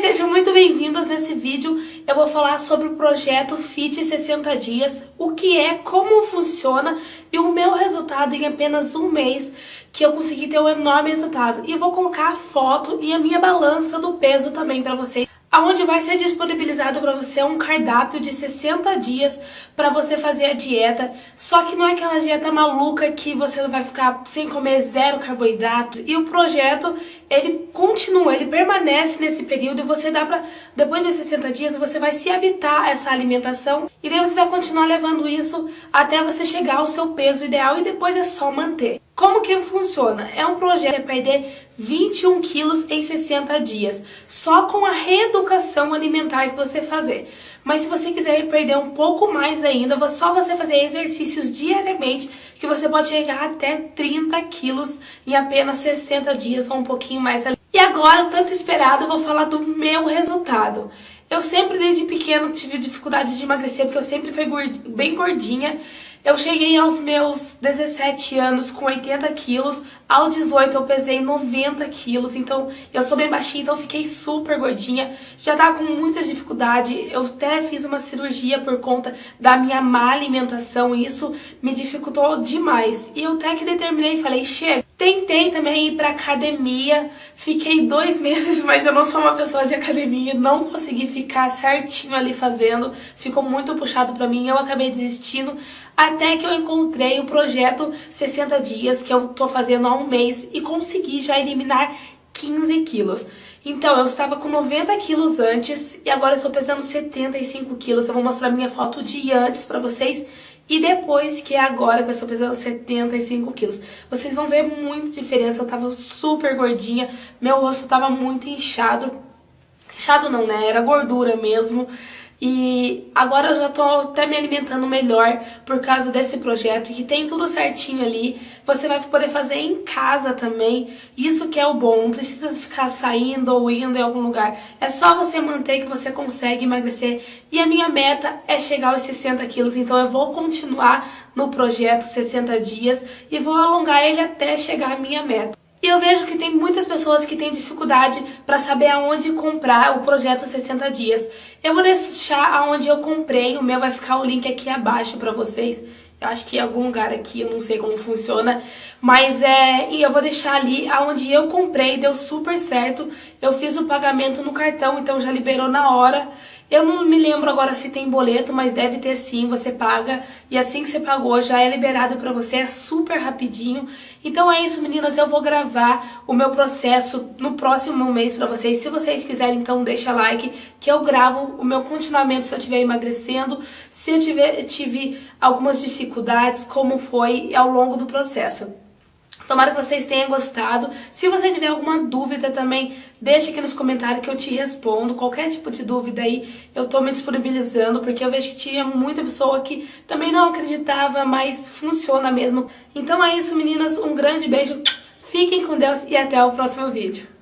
Sejam muito bem-vindos nesse vídeo. Eu vou falar sobre o projeto Fit 60 Dias, o que é, como funciona e o meu resultado em apenas um mês, que eu consegui ter um enorme resultado. E vou colocar a foto e a minha balança do peso também para vocês onde vai ser disponibilizado para você um cardápio de 60 dias para você fazer a dieta, só que não é aquela dieta maluca que você vai ficar sem comer zero carboidratos, e o projeto, ele continua, ele permanece nesse período. E você dá para depois de 60 dias, você vai se habitar essa alimentação. E daí você vai continuar levando isso até você chegar ao seu peso ideal e depois é só manter. Como que funciona? É um projeto de perder 21 quilos em 60 dias, só com a reeducação alimentar que você fazer. Mas se você quiser perder um pouco mais ainda, só você fazer exercícios diariamente, que você pode chegar até 30 quilos em apenas 60 dias ou um pouquinho mais ali. E agora, tanto esperado, eu vou falar do meu resultado. Eu sempre, desde pequeno, tive dificuldade de emagrecer, porque eu sempre fui bem gordinha. Eu cheguei aos meus 17 anos com 80 quilos, aos 18 eu pesei 90 quilos, então eu sou bem baixinha, então fiquei super gordinha, já tava com muitas dificuldades, eu até fiz uma cirurgia por conta da minha má alimentação e isso me dificultou demais. E eu até que determinei falei, chega. Tentei também ir pra academia, fiquei dois meses, mas eu não sou uma pessoa de academia, não consegui ficar certinho ali fazendo, ficou muito puxado pra mim, eu acabei desistindo, até que eu encontrei o projeto 60 dias, que eu tô fazendo há um mês, e consegui já eliminar 15 quilos. Então, eu estava com 90 quilos antes e agora estou pesando 75 quilos. Eu vou mostrar minha foto de antes pra vocês e depois, que é agora que eu estou pesando 75 quilos. Vocês vão ver muita diferença. Eu tava super gordinha, meu rosto tava muito inchado. Inchado não, né? Era gordura mesmo. E agora eu já tô até me alimentando melhor por causa desse projeto, que tem tudo certinho ali. Você vai poder fazer em casa também. Isso que é o bom, não precisa ficar saindo ou indo em algum lugar. É só você manter que você consegue emagrecer. E a minha meta é chegar aos 60 quilos, então eu vou continuar no projeto 60 dias e vou alongar ele até chegar à minha meta. E eu vejo que tem muitas pessoas que têm dificuldade para saber aonde comprar o projeto 60 dias. Eu vou deixar aonde eu comprei, o meu vai ficar o link aqui abaixo para vocês. Eu acho que em algum lugar aqui, eu não sei como funciona, mas é, e eu vou deixar ali aonde eu comprei, deu super certo. Eu fiz o pagamento no cartão, então já liberou na hora. Eu não me lembro agora se tem boleto, mas deve ter sim, você paga. E assim que você pagou, já é liberado pra você, é super rapidinho. Então é isso, meninas, eu vou gravar o meu processo no próximo mês pra vocês. Se vocês quiserem, então deixa like, que eu gravo o meu continuamento se eu estiver emagrecendo, se eu tiver, tive algumas dificuldades, como foi ao longo do processo. Tomara que vocês tenham gostado. Se você tiver alguma dúvida também, deixa aqui nos comentários que eu te respondo. Qualquer tipo de dúvida aí, eu tô me disponibilizando, porque eu vejo que tinha muita pessoa que também não acreditava, mas funciona mesmo. Então é isso, meninas. Um grande beijo. Fiquem com Deus e até o próximo vídeo.